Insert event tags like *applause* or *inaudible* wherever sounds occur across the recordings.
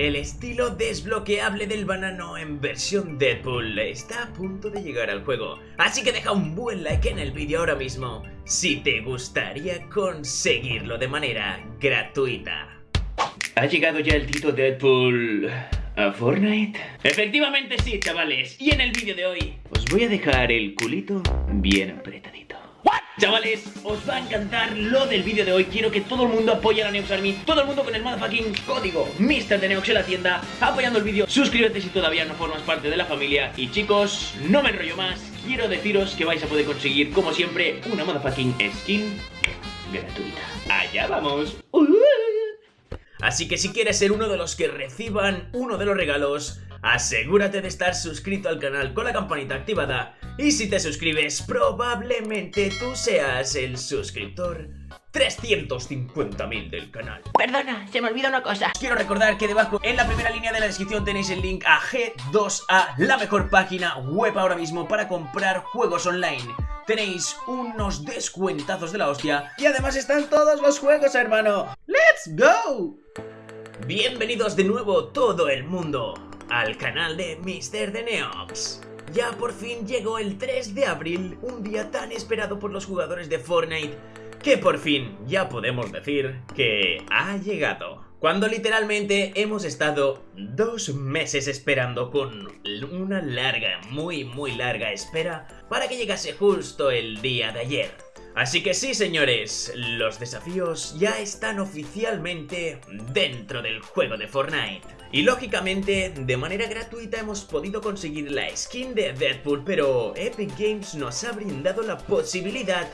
El estilo desbloqueable del banano en versión Deadpool está a punto de llegar al juego, así que deja un buen like en el vídeo ahora mismo si te gustaría conseguirlo de manera gratuita. ¿Ha llegado ya el Tito Deadpool a Fortnite? Efectivamente sí, chavales, y en el vídeo de hoy os voy a dejar el culito bien apretadito. Chavales, os va a encantar lo del vídeo de hoy. Quiero que todo el mundo apoye a la Neox Army Todo el mundo con el motherfucking código Mister de Neox en la tienda Apoyando el vídeo. Suscríbete si todavía no formas parte de la familia. Y chicos, no me enrollo más. Quiero deciros que vais a poder conseguir, como siempre Una motherfucking skin gratuita. Allá vamos. Así que si quieres ser uno de los que reciban uno de los regalos asegúrate de estar suscrito al canal con la campanita activada y si te suscribes probablemente tú seas el suscriptor 350.000 del canal. Perdona, se me olvidó una cosa. Quiero recordar que debajo en la primera línea de la descripción tenéis el link a G2A La mejor página web ahora mismo para comprar juegos online. Tenéis unos descuentazos de la hostia Y además están todos los juegos hermano. ¡Let's go! Bienvenidos de nuevo todo el mundo al canal de Mr. The Neox. Ya por fin llegó el 3 de abril, un día tan esperado por los jugadores de Fortnite, que por fin ya podemos decir que ha llegado. Cuando literalmente hemos estado dos meses esperando con una larga, muy muy larga espera para que llegase justo el día de ayer. Así que sí, señores, los desafíos ya están oficialmente dentro del juego de Fortnite. Y lógicamente, de manera gratuita hemos podido conseguir la skin de Deadpool, pero Epic Games nos ha brindado la posibilidad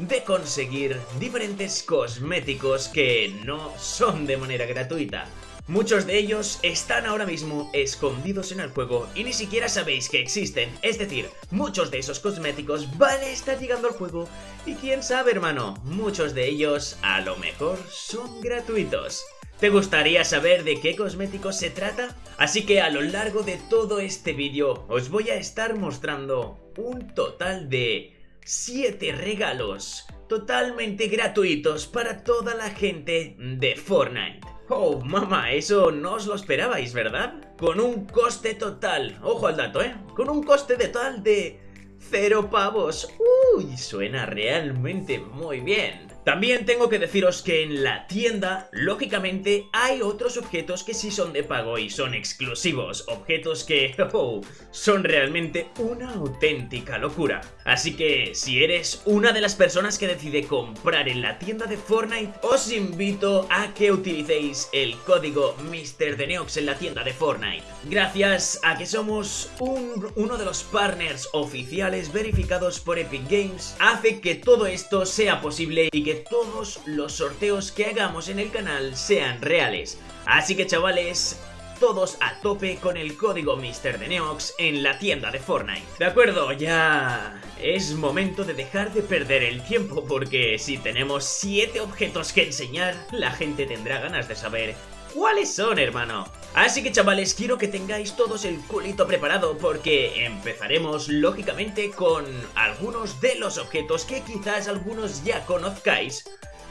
de conseguir diferentes cosméticos que no son de manera gratuita. Muchos de ellos están ahora mismo escondidos en el juego y ni siquiera sabéis que existen, es decir, muchos de esos cosméticos van a estar llegando al juego y quién sabe hermano, muchos de ellos a lo mejor son gratuitos. ¿Te gustaría saber de qué cosméticos se trata? Así que a lo largo de todo este vídeo os voy a estar mostrando un total de 7 regalos totalmente gratuitos para toda la gente de Fortnite. Oh, mamá, eso no os lo esperabais, ¿verdad? Con un coste total, ojo al dato, ¿eh? Con un coste total de cero pavos. Uy, suena realmente muy bien. También tengo que deciros que en la tienda, lógicamente, hay otros objetos que sí son de pago y son exclusivos, objetos que *laughs* oh, son realmente una auténtica locura. Así que, si eres una de las personas que decide comprar en la tienda de Fortnite, os invito a que utilicéis el código MrDeneox en la tienda de Fortnite. Gracias a que somos uno de los partners oficiales verificados por Epic Games, hace que todo esto sea posible y que todos los sorteos que hagamos en el canal sean reales. Así que chavales, todos a tope con el código Mister de Neox en la tienda de Fortnite. De acuerdo, ya es momento de dejar de perder el tiempo porque si tenemos 7 objetos que enseñar, la gente tendrá ganas de saber cuáles son, hermano. Así que chavales, quiero que tengáis todos el culito preparado porque empezaremos lógicamente con algunos de los objetos que quizás algunos ya conozcáis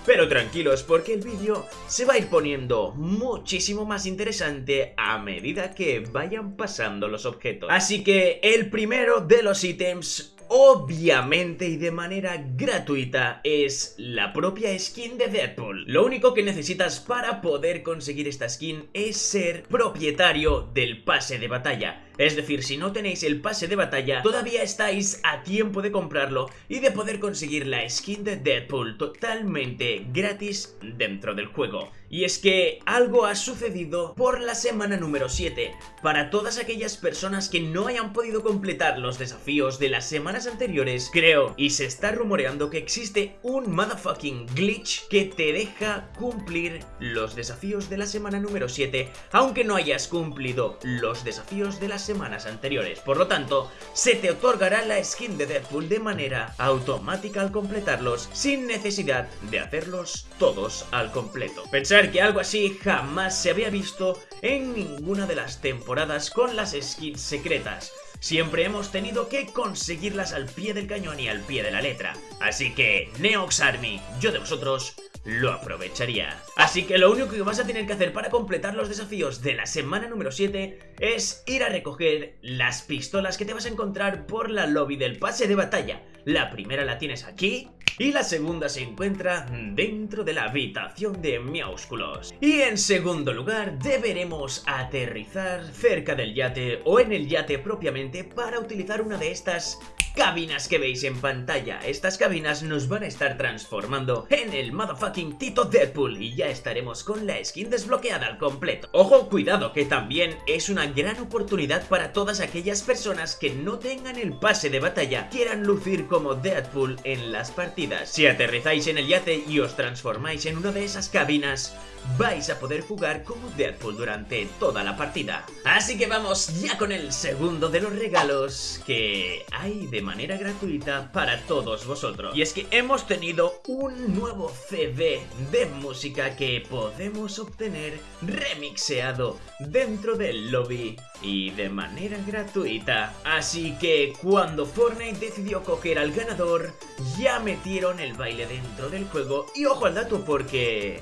pero tranquilos porque el vídeo se va a ir poniendo muchísimo más interesante a medida que vayan pasando los objetos. Así que el primero de los ítems obviamente y de manera gratuita es la propia skin de Deadpool. Lo único que necesitas para poder conseguir esta skin es ser propietario del pase de batalla. Es decir, si no tenéis el pase de batalla, todavía estáis a tiempo de comprarlo y de poder conseguir la skin de Deadpool totalmente gratis dentro del juego. Y es que algo ha sucedido por la semana número 7. Para todas aquellas personas que no hayan podido completar los desafíos de las semanas anteriores, creo y se está rumoreando que existe un motherfucking glitch que te deja cumplir los desafíos de la semana número 7, aunque no hayas cumplido los desafíos de la semanas anteriores. Por lo tanto, se te otorgará la skin de Deadpool de manera automática al completarlos, sin necesidad de hacerlos todos al completo. Pensar que algo así jamás se había visto en ninguna de las temporadas con las skins secretas. Siempre hemos tenido que conseguirlas al pie del cañón y al pie de la letra. Así que, Neox Army, yo de vosotros lo aprovecharía. Así que lo único que vas a tener que hacer para completar los desafíos de la semana número 7 es ir a recoger las pistolas que te vas a encontrar por la lobby del pase de batalla. La primera la tienes aquí y la segunda se encuentra dentro de la habitación de Miaúsculos. Y en segundo lugar, deberemos aterrizar cerca del yate o en el yate propiamente para utilizar una de estas cabinas que veis en pantalla. Estas cabinas nos van a estar transformando en el motherfucking Tito Deadpool y ya estaremos con la skin desbloqueada al completo. Ojo, cuidado, que también es una gran oportunidad para todas aquellas personas que no tengan el pase de batalla, quieran lucir como Deadpool en las partidas. Si aterrizáis en el yate y os transformáis en una de esas cabinas, vais a poder jugar como Deadpool durante toda la partida. Así que vamos ya con el segundo de los regalos que hay de manera gratuita para todos vosotros. Y es que hemos tenido un nuevo CD de música que podemos obtener remixeado dentro del lobby y de manera gratuita. Así que cuando Fortnite decidió coger al ganador, ya metieron el baile dentro del juego. Y ojo al dato porque...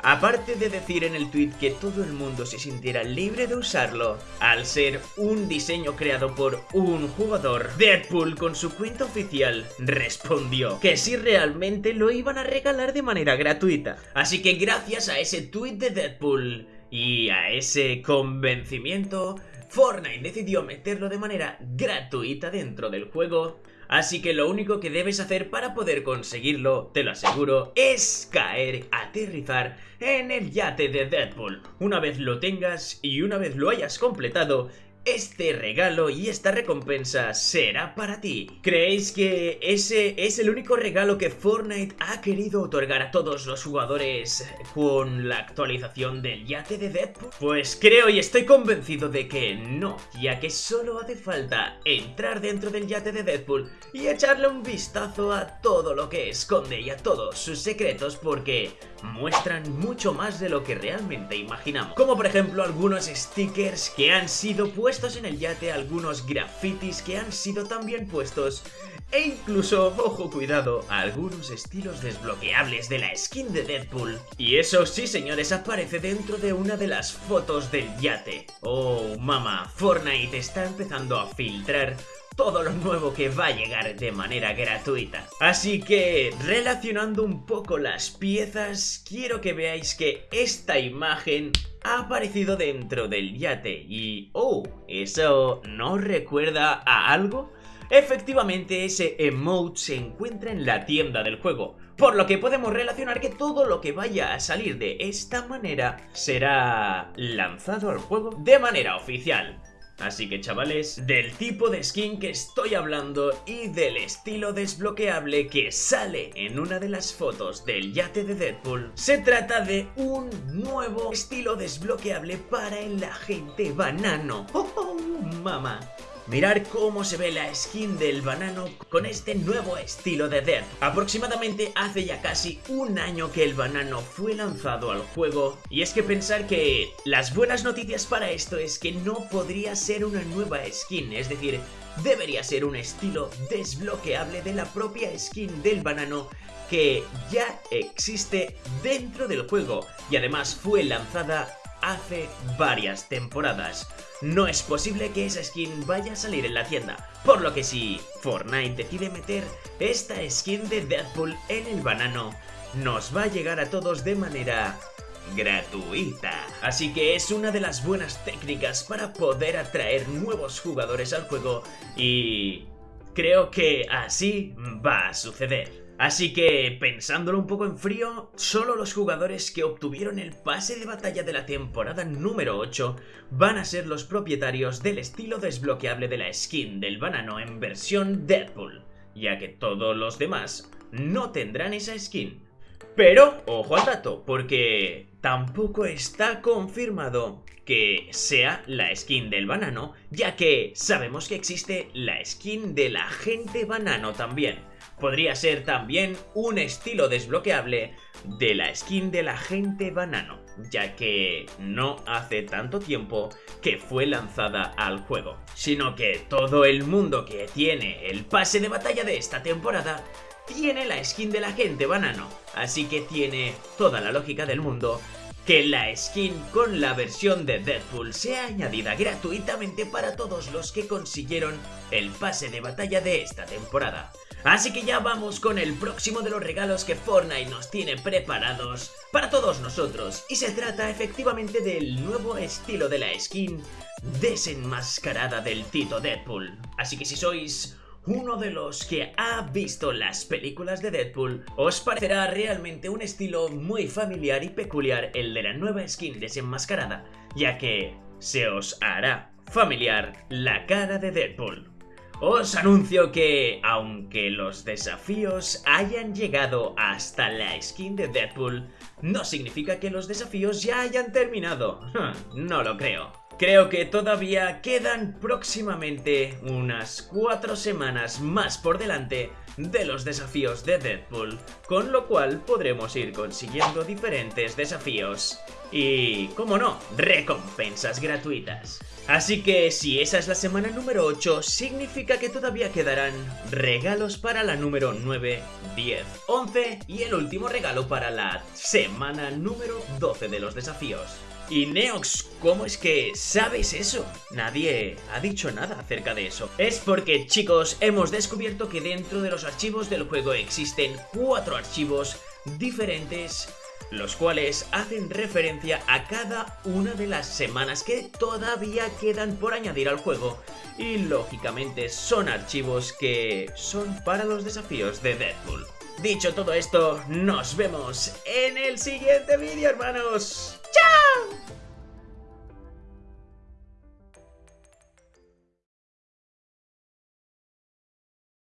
Aparte de decir en el tweet que todo el mundo se sintiera libre de usarlo, al ser un diseño creado por un jugador, Deadpool con su cuenta oficial respondió que si realmente lo iban a regalar de manera gratuita. Así que gracias a ese tweet de Deadpool y a ese convencimiento, Fortnite decidió meterlo de manera gratuita dentro del juego Así que lo único que debes hacer para poder conseguirlo, te lo aseguro, es caer, aterrizar en el yate de Deadpool. Una vez lo tengas y una vez lo hayas completado, este regalo y esta recompensa será para ti. ¿Creéis que ese es el único regalo que Fortnite ha querido otorgar a todos los jugadores con la actualización del yate de Deadpool? Pues creo y estoy convencido de que no, ya que solo hace falta entrar dentro del yate de Deadpool y echarle un vistazo a todo lo que esconde y a todos sus secretos porque muestran mucho más de lo que realmente imaginamos. Como por ejemplo algunos stickers que han sido puestos en el yate, algunos grafitis que han sido también puestos e incluso, ojo cuidado, algunos estilos desbloqueables de la skin de Deadpool. Y eso sí señores, aparece dentro de una de las fotos del yate. Oh, mama, Fortnite está empezando a filtrar todo lo nuevo que va a llegar de manera gratuita. Así que, relacionando un poco las piezas, quiero que veáis que esta imagen ha aparecido dentro del yate y... ¡Oh! ¿Eso no recuerda a algo? Efectivamente, ese emote se encuentra en la tienda del juego, por lo que podemos relacionar que todo lo que vaya a salir de esta manera será lanzado al juego de manera oficial. Así que chavales, del tipo de skin que estoy hablando y del estilo desbloqueable que sale en una de las fotos del yate de Deadpool, se trata de un nuevo estilo desbloqueable para el agente banano. ¡Oh, oh mamá! Mirar cómo se ve la skin del banano con este nuevo estilo de Death. Aproximadamente hace ya casi un año que el banano fue lanzado al juego y es que pensar que las buenas noticias para esto es que no podría ser una nueva skin, es decir, debería ser un estilo desbloqueable de la propia skin del banano que ya existe dentro del juego y además fue lanzada hace varias temporadas. No es posible que esa skin vaya a salir en la tienda, por lo que si Fortnite decide meter esta skin de Deadpool en el banano, nos va a llegar a todos de manera gratuita. Así que es una de las buenas técnicas para poder atraer nuevos jugadores al juego y creo que así va a suceder. Así que, pensándolo un poco en frío, solo los jugadores que obtuvieron el pase de batalla de la temporada número 8 van a ser los propietarios del estilo desbloqueable de la skin del banano en versión Deadpool, ya que todos los demás no tendrán esa skin. Pero, ojo al dato, porque tampoco está confirmado que sea la skin del banano, ya que sabemos que existe la skin del agente banano también podría ser también un estilo desbloqueable de la skin del agente banano, ya que no hace tanto tiempo que fue lanzada al juego, sino que todo el mundo que tiene el pase de batalla de esta temporada tiene la skin de la gente banano, así que tiene toda la lógica del mundo que la skin con la versión de Deadpool sea añadida gratuitamente para todos los que consiguieron el pase de batalla de esta temporada. Así que ya vamos con el próximo de los regalos que Fortnite nos tiene preparados para todos nosotros y se trata efectivamente del nuevo estilo de la skin desenmascarada del Tito Deadpool. Así que si sois uno de los que ha visto las películas de Deadpool, os parecerá realmente un estilo muy familiar y peculiar el de la nueva skin desenmascarada, ya que se os hará familiar la cara de Deadpool. Os anuncio que, aunque los desafíos hayan llegado hasta la skin de Deadpool, no significa que los desafíos ya hayan terminado. *laughs* No lo creo. Creo que todavía quedan próximamente unas 4 semanas más por delante de los desafíos de Deadpool, con lo cual podremos ir consiguiendo diferentes desafíos y, como no, recompensas gratuitas. Así que si esa es la semana número 8, significa que todavía quedarán regalos para la número 9, 10, 11 y el último regalo para la semana número 12 de los desafíos. Y Neox, ¿cómo es que sabes eso? Nadie ha dicho nada acerca de eso. Es porque, chicos, hemos descubierto que dentro de los archivos del juego existen cuatro archivos diferentes los cuales hacen referencia a cada una de las semanas que todavía quedan por añadir al juego y lógicamente son archivos que son para los desafíos de Deadpool. Dicho todo esto, nos vemos en el siguiente vídeo hermanos. 驾